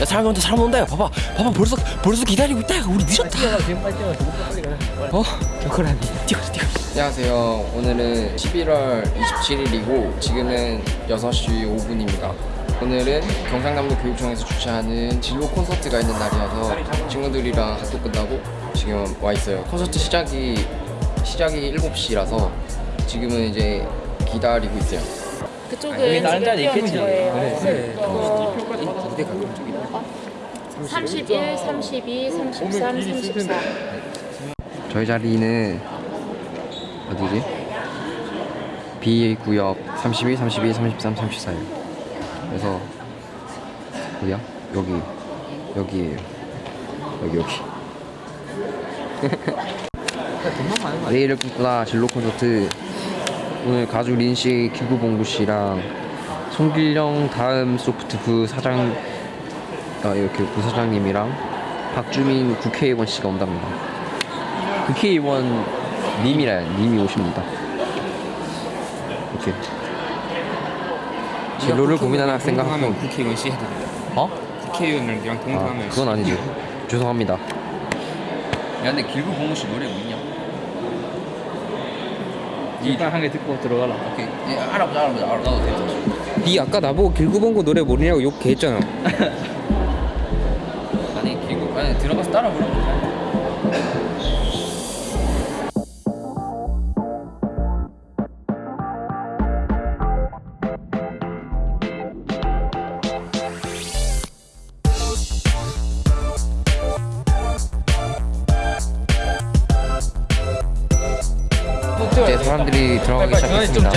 야 사람 온다 사람 온다 야 봐봐. 봐봐 벌써 벌써 기다리고 있다 야 우리 늦었다. 빨리 뛰어가 빨리 뛰어가 빨리 가자 어? 겨울한테 뛰어 뛰어. 안녕하세요. 오늘은 11월 27일이고 지금은 6시 5분입니다. 오늘은 경상남도 교육청에서 주최하는 진로 콘서트가 있는 날이어서 친구들이랑 학교 끝나고 지금 와 있어요. 콘서트 시작이 시작이 7시라서 지금은 이제 기다리고 있어요. 그쪽은 다른 자리 있겠지. 뛰어줄 거예요. 그래, 그래. 그거 무대 가끔 쪽이다. 31, 32, 33, 34. 저희 자리는 어디지? B 구역 32, 32, 33, 34예요. 그래서 어디야? 여기 여기에요. 여기 여기. 돈만 많은 거 내일을 꿈꾸다 진로 콘서트 오늘 가주 린씨, 기구봉구 씨랑 송길령 다음 소프트 부사장 아, 이렇게 부사장님이랑 박주민 국회의원 씨가 온답니다. 국회의원 님이라 님이 오십니다. 이렇게 진로를 고민하는 학생과 학부 하면 국회의원 씨 해도 돼. 어? 국회의원이랑 아 동등하면 그건 아니지. 죄송합니다. 야 근데 길고 봉우 씨 노래 뭐 있냐? 일단 한 개 듣고 들어가라. 오케이. 예, 알아보자 알아보자 돼니 아까 나보고 길구봉구 노래 모르냐고 욕 개했잖아. 아니 길고 아니 들어가서 따라 부르면 이제 사람들이 들어가기 시작했습니다.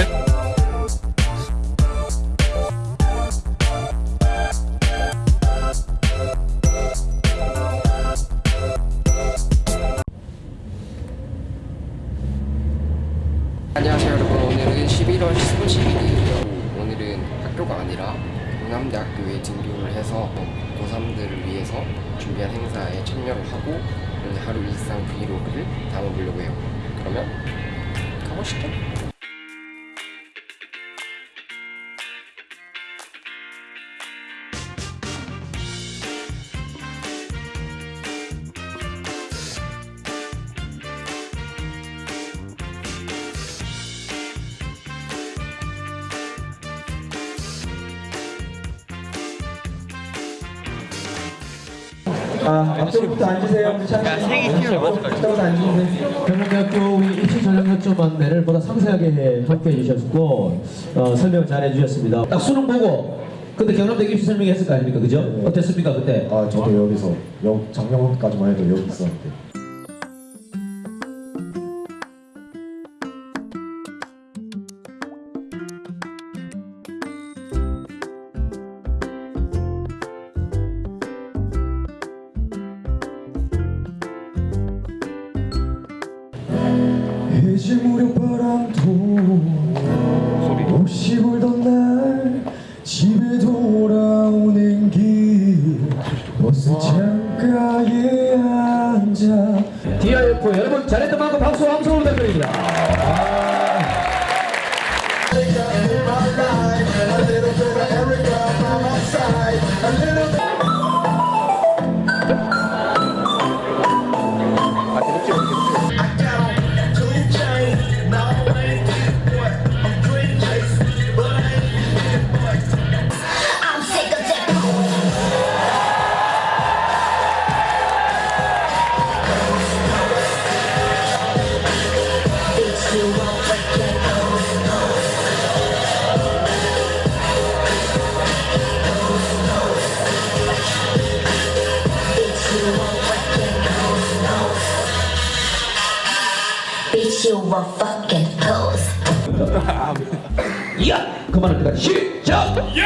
안녕하세요 여러분. 오늘은 11월 17일이에요. 오늘은 학교가 아니라 경남대학교에 등교를 해서 고3들을 위해서 준비한 행사에 참여를 하고 오늘 하루 일상 브이로그를 담아보려고 해요. 그러면 가 아, 앞쪽부터 앉으세요. 앞쪽부터 앉으세요. 경북대학교 우리 입시 전형 요점 안내를 보다 상세하게 함께 해 주셨고 어, 설명 잘 해 주셨습니다. 딱 수능 보고 근데 경남대 입시 설명했을 거 아닙니까, 그죠? 어땠습니까 그때? 아 저도 여기서 여, 작년까지만 해도 여기 있었는데 DIF 여러분 잘했던 만큼 박수 함성 부탁드립니다. Bitch, you won't fucking pose. 야! 그만할 때까지 시작! 여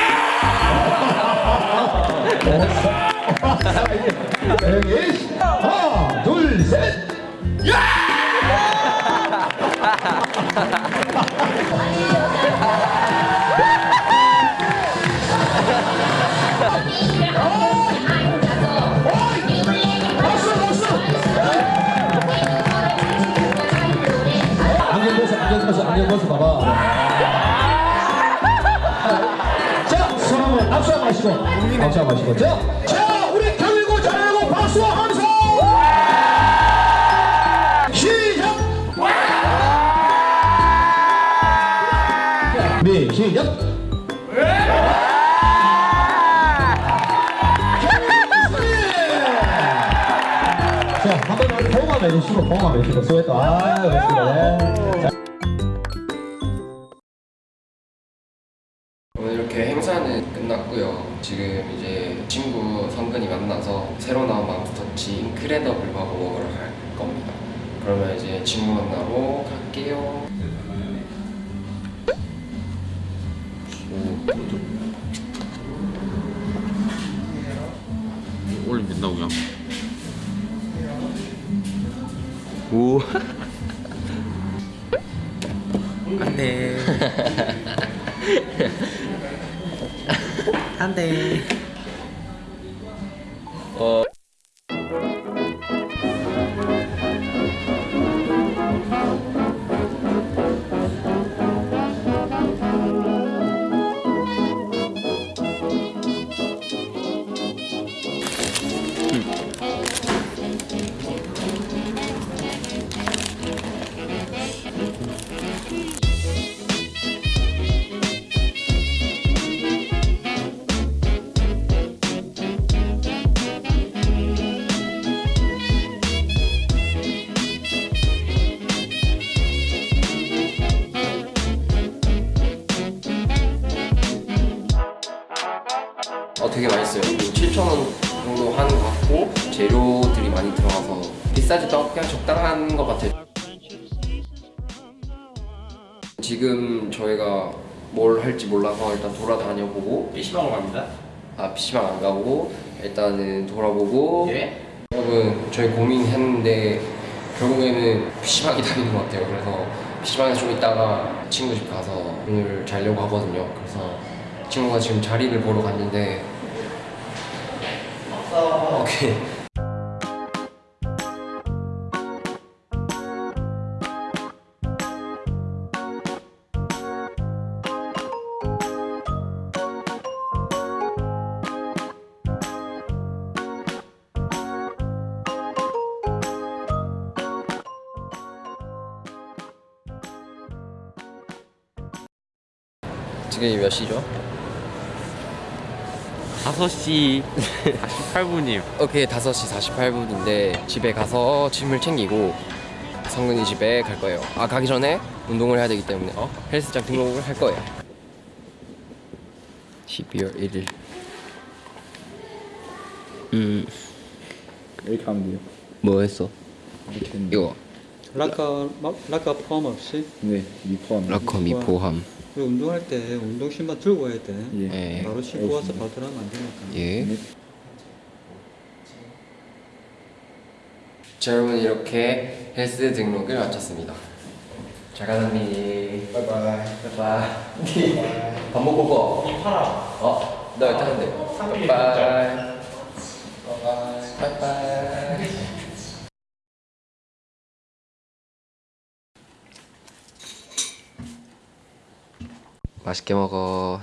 안경 벗어 안경 벗어 봐봐. 자, 손 한번 앞서 마시고, 앞서 마시고, 자, 자, 박수하면서. 시작. 네 시작. 자, 한번 더 봉합해 주시고 봉합해 주시고 수고했다. 아. 자, 오 지금 이제 친구 성근이 만나서 새로 나온 맘스터치 인크레더블 버거를 할 겁니다. 그러면 이제 친구 만나러 갈게요. 올리면 된다고 그냥 오 안돼 안돼 비싸지도 않고 그냥 적당한 것 같아요. 지금 저희가 뭘 할지 몰라서 일단 돌아다녀 보고. PC방으로 갑니다. 아 PC방 안 가고 일단은 돌아보고. 여러분 저희 고민했는데 결국에는 PC방이 답인 것 같아요. 그래서 PC방에서 좀 있다가 친구 집 가서 오늘 자려고 하거든요. 그래서 친구가 지금 자리를 보러 갔는데. 오케이 지금이 몇 시죠? 5시 48분이요. 오케이 5시 48분인데 집에 가서 짐을 챙기고 성근이 집에 갈 거예요. 아 가기 전에 운동을 해야 되기 때문에. 어? 헬스장 등록을 할 거예요. 12월 1일. 음. 이렇게 하면 돼요. 뭐 했어? 이거. 락커 막- 락커 포함 없이? 네, 미포함. 락커 미포함 운동할 때 운동 신발 들고 와야 돼. 예. 예. 바로 신고 와서 바로 들어가면 안 되니까. 예. 자 여러분 이렇게 헬스 등록을 마쳤습니다 잘 가다니 바이바이 바이바이 밥 먹고 거 어? 나 일단 한대 바이바이 바이바이 맛있게 먹어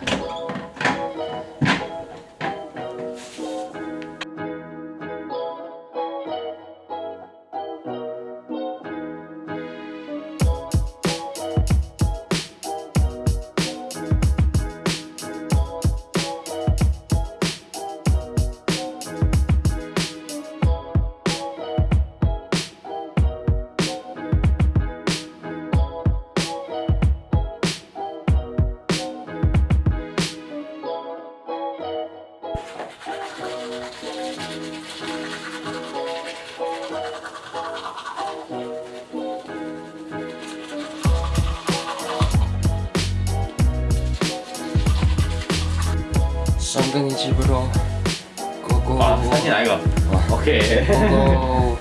쌍둥이 집으로 고고. 아 사진 아이가 오케이. 고고.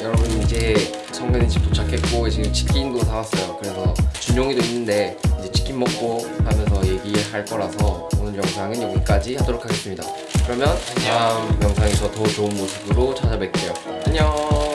여러분 이제 성근이 집 도착했고 지금 치킨도 사왔어요. 그래서 준용이도 있는데 이제 치킨 먹고 하면서 얘기할 거라서 오늘 영상은 여기까지 하도록 하겠습니다. 그러면 다음 영상에서 더 좋은 모습으로 찾아뵐게요. 안녕